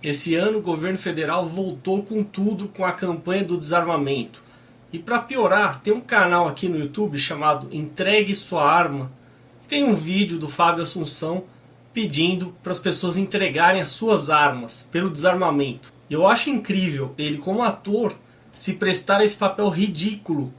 Esse ano o governo federal voltou com tudo com a campanha do desarmamento. E para piorar, tem um canal aqui no YouTube chamado Entregue Sua Arma. Tem um vídeo do Fábio Assunção pedindo para as pessoas entregarem as suas armas pelo desarmamento. Eu acho incrível ele como ator se prestar a esse papel ridículo.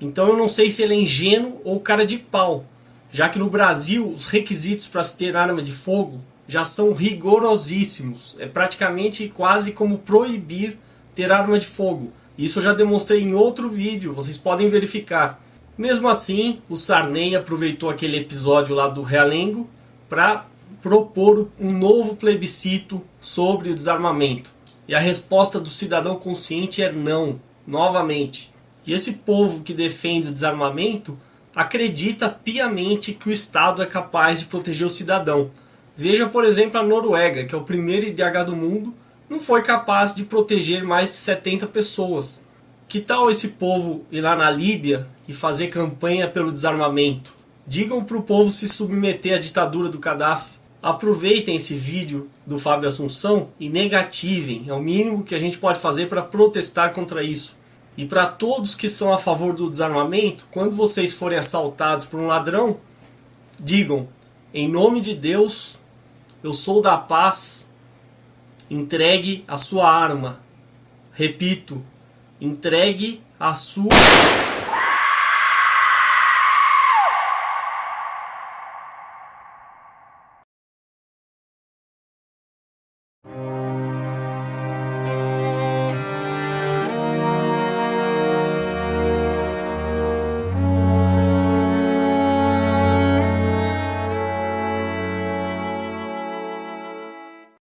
Então eu não sei se ele é ingênuo ou cara de pau, já que no Brasil os requisitos para se ter arma de fogo já são rigorosíssimos. É praticamente quase como proibir ter arma de fogo. Isso eu já demonstrei em outro vídeo, vocês podem verificar. Mesmo assim, o Sarney aproveitou aquele episódio lá do Realengo para propor um novo plebiscito sobre o desarmamento. E a resposta do cidadão consciente é não, novamente. E esse povo que defende o desarmamento acredita piamente que o Estado é capaz de proteger o cidadão. Veja, por exemplo, a Noruega, que é o primeiro IDH do mundo, não foi capaz de proteger mais de 70 pessoas. Que tal esse povo ir lá na Líbia e fazer campanha pelo desarmamento? Digam para o povo se submeter à ditadura do Gaddafi. Aproveitem esse vídeo do Fábio Assunção e negativem. É o mínimo que a gente pode fazer para protestar contra isso. E para todos que são a favor do desarmamento, quando vocês forem assaltados por um ladrão, digam, em nome de Deus, eu sou da paz, entregue a sua arma. Repito, entregue a sua